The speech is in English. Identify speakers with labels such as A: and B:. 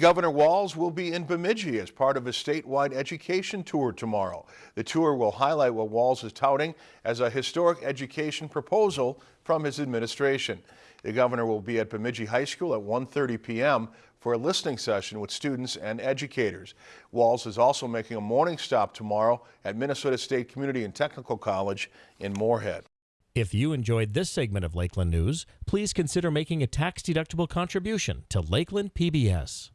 A: Governor Walz will be in Bemidji as part of a statewide education tour tomorrow. The tour will highlight what Walz is touting as a historic education proposal from his administration. The governor will be at Bemidji High School at 1.30 p.m. for a listening session with students and educators. Walz is also making a morning stop tomorrow at Minnesota State Community and Technical College in Moorhead.
B: If you enjoyed this segment of Lakeland News, please consider making a tax-deductible contribution to Lakeland PBS.